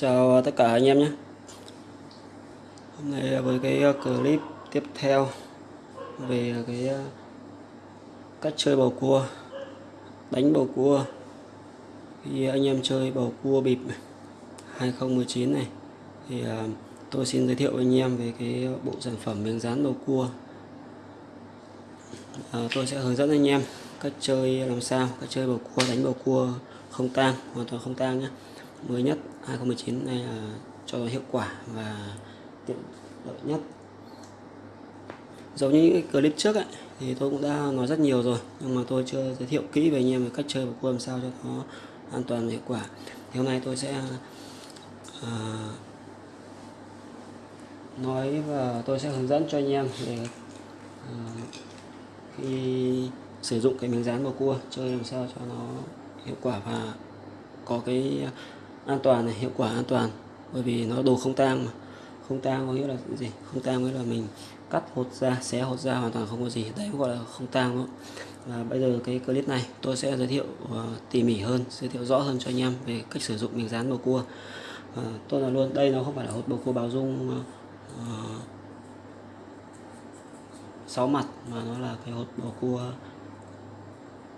Chào tất cả anh em nhé. Hôm nay với cái ờ, clip tiếp theo về cái ờ, cách chơi bầu cua, đánh bầu cua. Khi anh em chơi bầu cua bịp 2019 này, thì ờ, tôi xin giới thiệu với anh em về cái bộ sản phẩm miếng dán bầu cua. Tôi sẽ hướng dẫn anh em cách chơi làm sao, cách chơi bầu cua, đánh bầu cua không tang, hoàn toàn không tang nhé mới nhất 2019 này là cho hiệu quả và tiện lợi nhất. Giống như những cái clip trước ấy, thì tôi cũng đã nói rất nhiều rồi nhưng mà tôi chưa giới thiệu kỹ về anh em về cách chơi bầu cua làm sao cho nó an toàn và hiệu quả. Thì hôm nay tôi sẽ uh, nói và tôi sẽ hướng dẫn cho anh em về uh, khi sử dụng cái miếng dán bầu cua chơi làm sao cho nó hiệu quả và có cái an toàn này hiệu quả an toàn. Bởi vì nó đồ không tang mà. Không tang có nghĩa là gì? Không tang nghĩa là mình cắt hột ra xé hột ra hoàn toàn không có gì. Đấy gọi là không tang đó. Và bây giờ cái clip này tôi sẽ giới thiệu uh, tỉ mỉ hơn giới thiệu rõ hơn cho anh em về cách sử dụng miếng dán bầu cua. Uh, tôi nói luôn đây nó không phải là hột bầu cua báo dung ờ, uh, 6 mặt mà nó là cái hột bầu cua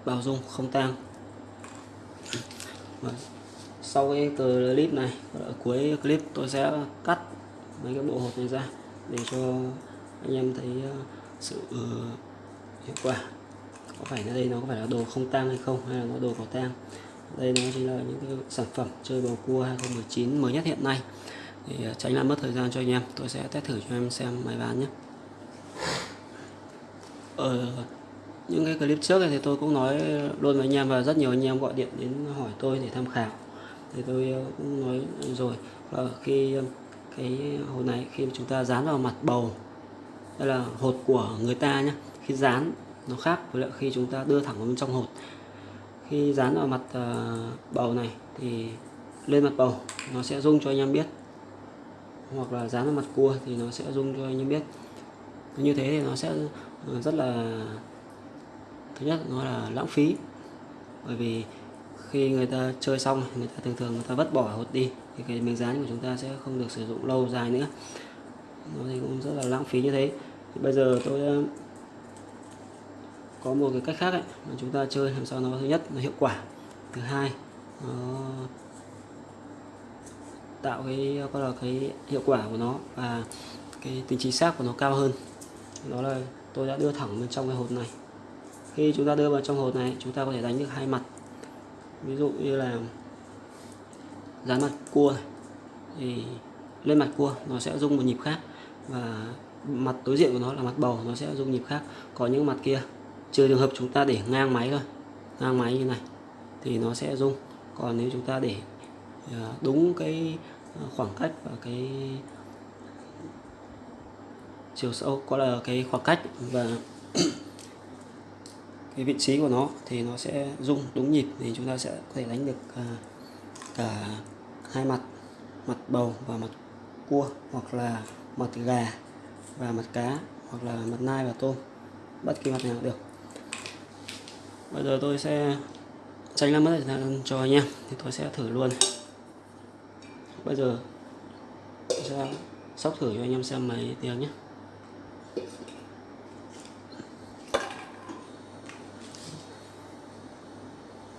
bào dung không tang. Vâng sau cái clip này ở cuối clip tôi sẽ cắt mấy cái bộ hộp này ra để cho anh em thấy ờ, sự uh, hiệu quả. Có phải là đây nó có phải là đồ không tang hay không hay là nó đồ có tang? Đây nó chỉ là những cái sản phẩm chơi bầu cua 2019 mới nhất hiện nay. Thì ờ, tránh làm mất thời gian cho anh em tôi sẽ test thử cho em xem máy bán nhé. Ở những cái clip trước này thì tôi cũng nói luôn với anh em và rất nhiều anh em gọi điện đến hỏi tôi để tham khảo thì tôi ờ, cũng nói rồi. Và khi ờ, cái hột này khi chúng ta dán vào mặt bầu đây là hột của người ta nhé khi dán nó khác với lại khi chúng ta đưa thẳng vào bên trong hột. Khi dán vào mặt ờ, bầu này thì lên mặt bầu, nó sẽ rung cho anh em biết. Hoặc là dán vào mặt cua thì nó sẽ rung cho anh em biết. Như thế thì nó sẽ rất là, thứ nhất nó là lãng phí. Bởi vì khi người ta chơi xong người ta thường thường người ta vứt bỏ hột đi thì cái miếng dán của chúng ta sẽ không được sử dụng lâu dài nữa. Nó thì cũng rất là lãng phí như thế. Thì bây giờ tôi ờ, có một cái cách khác ấy, mà chúng ta chơi làm sao nó thứ nhất là hiệu quả. Thứ hai nó tạo cái có là cái hiệu quả của nó và cái tính chính xác của nó cao hơn. Đó là tôi đã đưa thẳng bên trong cái hột này. Khi chúng ta đưa vào trong hột này chúng ta có thể đánh được hai mặt ví dụ như là dán mặt cua thì lên mặt cua nó sẽ rung một nhịp khác và mặt đối diện của nó là mặt bầu, nó sẽ rung nhịp khác. Có những mặt kia, trừ trường hợp chúng ta để ngang máy thôi, ngang máy như này, thì nó sẽ rung. Còn nếu chúng ta để ờ, đúng cái ờ, khoảng cách và cái chiều sâu, có là cái khoảng cách và cái vị trí của nó thì nó sẽ rung đúng nhịp thì chúng ta sẽ có thể đánh được à, cả hai mặt mặt bầu và mặt cua hoặc là mặt gà và mặt cá hoặc là mặt nai và tôm. Bất kỳ mặt nào được. Bây giờ tôi sẽ tránh làm mất thời gian cho anh em thì tôi sẽ thử luôn. Bây giờ tôi sẽ sóc thử cho anh em xem mấy tiếng nhé.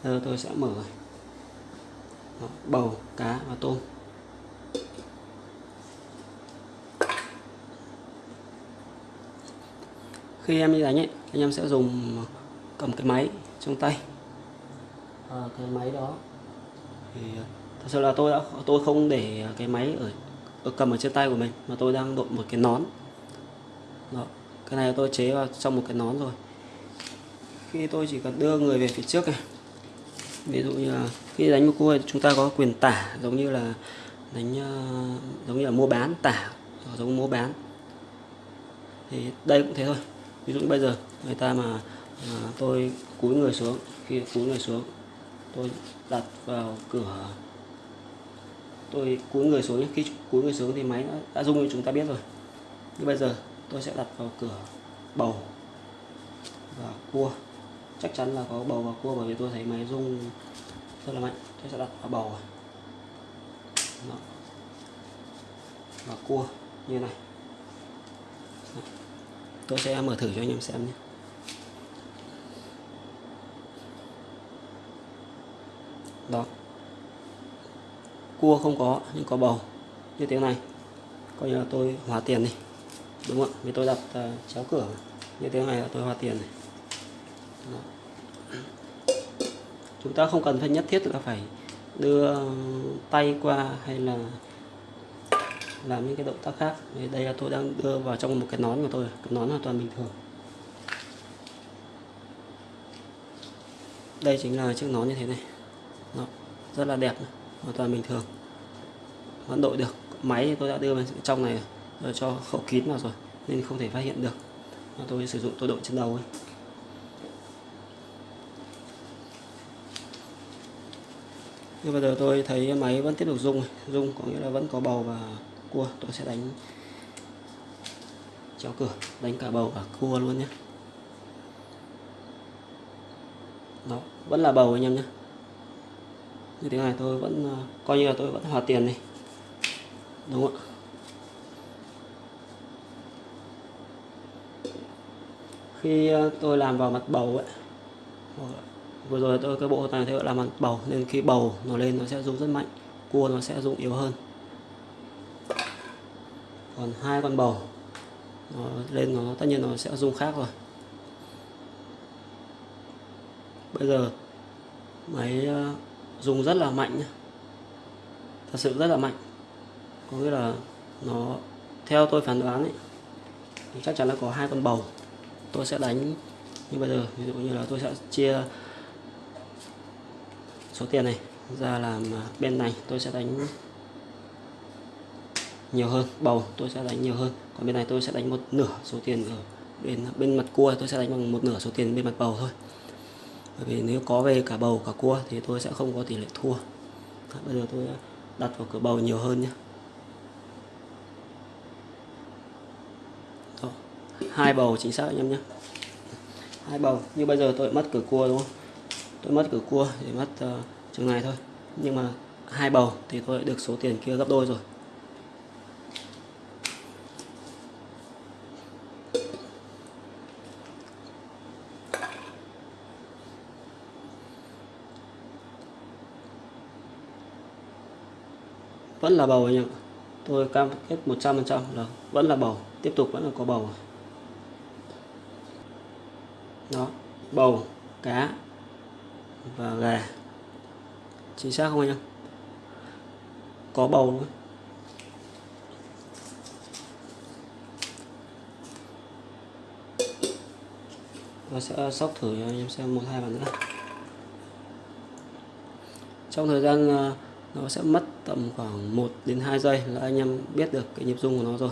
Giờ tôi sẽ mở Đó, bầu cá và tôm. Khi em đi đánh ấy anh em sẽ dùng ờ, cầm cái máy trong tay. À, cái máy đó thì ờ, thật sự là tôi đã tôi không để cái máy ở, ở cầm ở trên tay của mình mà tôi đang đội một cái nón. Đó cái này tôi chế vào trong một cái nón rồi. Khi tôi chỉ cần đưa người về phía trước này ví dụ như là khi đánh một cua chúng ta có quyền tả giống như là đánh ờ, giống như là mua bán tả giống mua bán. Thì đây cũng thế thôi. Ví dụ bây giờ người ta mà à, tôi cúi người xuống khi cúi người xuống tôi đặt vào cửa tôi cúi người xuống khi cúi người xuống thì máy đã, đã rung như chúng ta biết rồi. Như bây giờ tôi sẽ đặt vào cửa bầu và cua chắc chắn là có bầu và cua bởi vì tôi thấy máy rung rất là mạnh. Tôi sẽ đặt vào bầu Đó. và cua như này. Đó. tôi sẽ mở thử cho anh em xem nhé. Đó. Cua không có nhưng có bầu. Như thế này. Coi như là tôi hóa tiền đi. Đúng không vì tôi đặt uh, chéo cửa. Như thế này là tôi hóa tiền này chúng ta không cần phải nhất thiết là phải đưa tay qua hay là làm những cái động tác khác. Đây là tôi đang đưa vào trong một cái nón của tôi cái nón hoàn toàn bình thường. Đây chính là chiếc nón như thế này. Đó, rất là đẹp hoàn toàn bình thường. Vẫn đội được. Máy thì tôi đã đưa vào trong này rồi cho khẩu kín vào rồi nên không thể phát hiện được. Tôi sử dụng tôi đội trên đầu ấy. Nhưng bây giờ tôi thấy máy vẫn tiếp tục rung rung có nghĩa là vẫn có bầu và cua. Tôi sẽ đánh chéo cửa, đánh cả bầu và cua luôn nhé. Đó, vẫn là bầu anh em nhé. Như thế này tôi vẫn à, coi như là tôi vẫn hòa tiền này đúng không ạ? Khi à, tôi làm vào mặt bầu ấy vừa rồi tôi cái bộ này theo là mặt bầu, nên khi bầu nó lên nó sẽ rung rất mạnh, cua nó sẽ rung yếu hơn. Còn hai con bầu, nó lên nó, tất nhiên nó sẽ rung khác rồi. Bây giờ, máy ờ, rung rất là mạnh nhé thật sự rất là mạnh. Có nghĩa là nó, theo tôi phán đoán ấy, chắc chắn là có hai con bầu. Tôi sẽ đánh như bây giờ, ví dụ như là tôi sẽ chia số tiền này ra làm à, bên này tôi sẽ đánh nhiều hơn, bầu tôi sẽ đánh nhiều hơn. Còn bên này tôi sẽ đánh một nửa số tiền ở bên à, bên mặt cua, tôi sẽ đánh bằng một nửa số tiền bên mặt bầu thôi. Bởi vì nếu có về cả bầu, cả cua thì tôi sẽ không có tỷ lệ thua. À, bây giờ tôi đặt vào cửa bầu nhiều hơn nhé. Hai bầu chính xác anh em nhé. Hai bầu, như bây giờ tôi mất cửa cua đúng không? Tôi mất cửa cua để mất uh, chừng này thôi. Nhưng mà hai bầu thì tôi được số tiền kia gấp đôi rồi. Vẫn là bầu anh em tôi cam kết 100% là vẫn là bầu tiếp tục vẫn là có bầu. Đó bầu cá và gà. Chính xác không anh em có bầu luôn nó sẽ sóc thử cho anh em xem một hai bàn nữa. Trong thời gian ờ, nó sẽ mất tầm khoảng 1 đến 2 giây là anh em biết được cái nhịp rung của nó rồi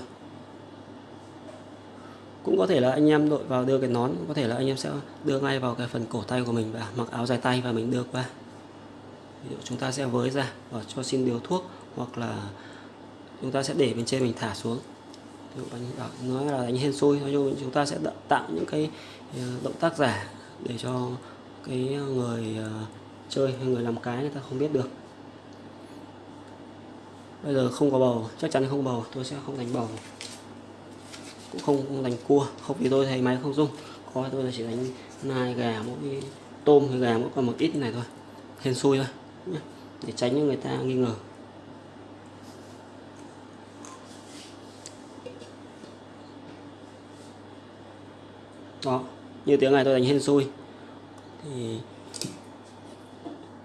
cũng có thể là anh em đội vào đưa cái nón có thể là anh em sẽ đưa ngay vào cái phần cổ tay của mình và mặc áo dài tay và mình đưa qua ví dụ chúng ta sẽ với ra và cho xin điều thuốc hoặc là chúng ta sẽ để bên trên mình thả xuống. Ví dụ anh nói là đánh hên xui, nói chung chúng ta sẽ tạo những cái ờ, động tác giả để cho cái người ờ, chơi hay người làm cái người ta không biết được. Bây giờ không có bầu, chắc chắn không bầu, tôi sẽ không đánh bầu cũng không đánh cua không vì tôi thấy máy không dung có tôi là chỉ đánh nai gà mỗi tôm hay gà mỗi còn một ít như này thôi hên xui thôi để tránh cho người ta nghi ngờ. Đó như tiếng này tôi đánh hên xui. Thì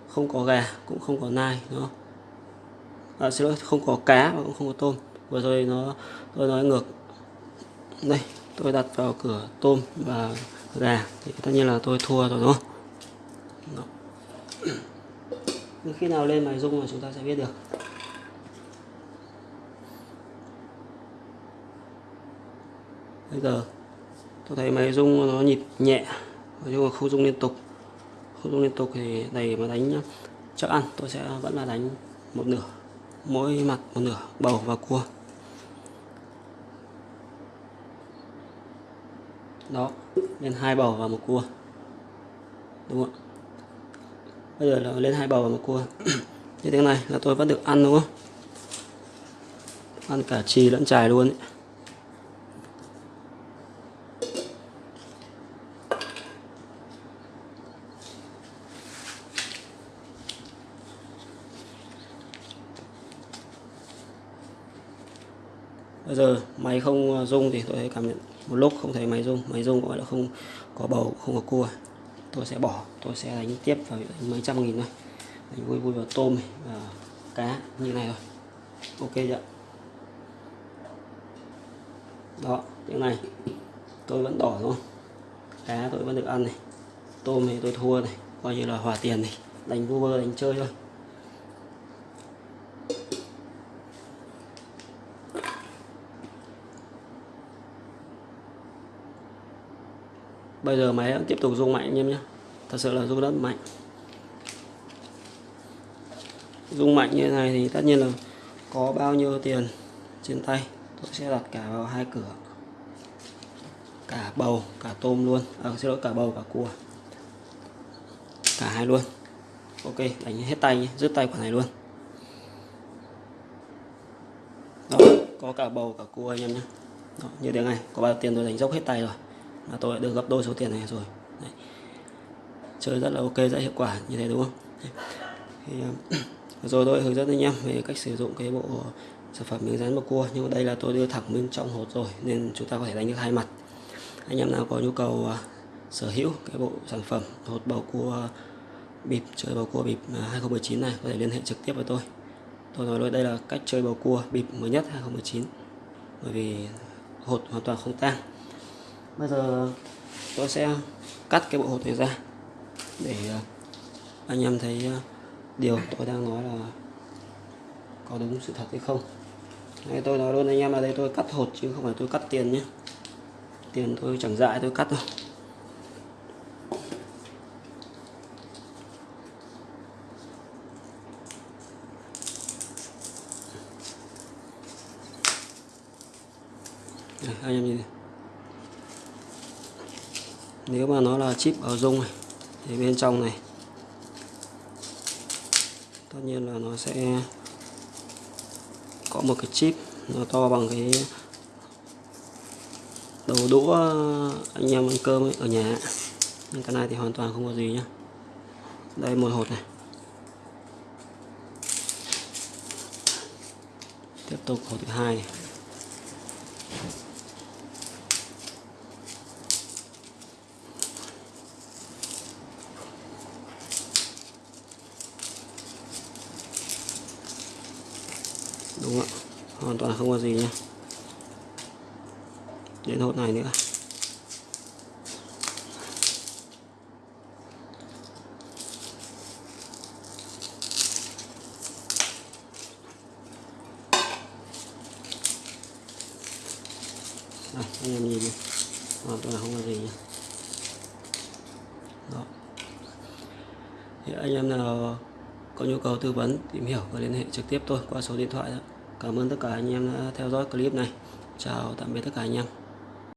không có gà cũng không có nai nó à, xin lỗi không có cá và cũng không có tôm. Vừa rồi nó tôi nói ngược đây, tôi đặt vào cửa tôm và gà. Thì tất nhiên là tôi thua rồi, đúng không? Đó. khi nào lên máy rung là chúng ta sẽ biết được. Bây giờ, tôi thấy máy rung nó nhịp nhẹ. Nói chung là không rung liên tục. Không rung liên tục thì này mà đánh chắc ăn, tôi sẽ vẫn là đánh một nửa. Mỗi mặt một nửa, bầu và cua. Đó, lên hai bầu và một cua. Đúng không bây giờ là lên hai bầu và một cua. Như thế này là tôi vẫn được ăn, đúng không? Ăn cả trì lẫn chài luôn ấy. bây giờ máy không rung thì tôi cảm nhận một lúc không thấy máy rung máy rung gọi là không có bầu, không có cua. Tôi sẽ bỏ, tôi sẽ đánh tiếp vào mấy trăm nghìn thôi. Đánh vui vui vào tôm và cá, như này thôi. Ok chưa? Đó, tiếng này. Tôi vẫn đỏ thôi. Cá tôi vẫn được ăn này. Tôm thì tôi thua này. Coi như là hòa tiền này. Đánh vui vơ, đánh chơi thôi. Bây giờ máy vẫn tiếp tục rung mạnh anh em nhé. Thật sự là rung rất mạnh. Rung mạnh như thế này thì tất nhiên là có bao nhiêu tiền trên tay tôi sẽ đặt cả vào hai cửa. Cả bầu cả tôm luôn. À, xin lỗi cả bầu cả cua. Cả hai luôn. Ok đánh hết tay nhé rút tay quả này luôn. Đó có cả bầu cả cua anh em nhé. Đó, như thế này có bao tiền tôi đánh dốc hết tay rồi là tôi đã được gấp đôi số tiền này rồi. Đấy. chơi rất là ok rất hiệu quả như thế đúng không? Thì, à, rồi tôi hướng dẫn anh em về cách sử dụng cái bộ sản phẩm miếng dán bầu cua nhưng mà đây là tôi đưa thẳng bên trong hột rồi nên chúng ta có thể đánh được hai mặt. Anh em nào có nhu cầu uh, sở hữu cái bộ sản phẩm hột bầu cua bịp chơi bầu cua bịp à, 2019 này có thể liên hệ trực tiếp với tôi. Tôi nói luôn đây là cách chơi bầu cua bịp mới nhất 2019 bởi vì hột hoàn toàn không tang bây giờ tôi sẽ cắt cái bộ hột này ra để à, anh em thấy à, điều tôi đang nói là có đúng sự thật hay không. Đây tôi nói luôn, anh em là đây tôi cắt hột chứ không phải tôi cắt tiền nhé. Tiền tôi chẳng dại, tôi cắt đâu. À, anh em nhìn. này nếu mà nó là chip ở dung này thì bên trong này tất nhiên là nó sẽ có một cái chip nó to bằng cái đầu đũa anh em ăn cơm ấy, ở nhà. Nhưng cái này thì hoàn toàn không có gì nhá. Đây một hột này. Tiếp tục hột thứ hai này đúng ạ hoàn toàn không có gì nhé. Đến hột này nữa. Đây, anh em nhìn đi. Hoàn toàn không có gì nhé. Đó. Thì anh em nào có nhu cầu tư vấn tìm hiểu và liên hệ trực tiếp tôi qua số điện thoại đó cảm ơn tất cả anh em đã theo dõi clip này. Chào tạm biệt tất cả anh em.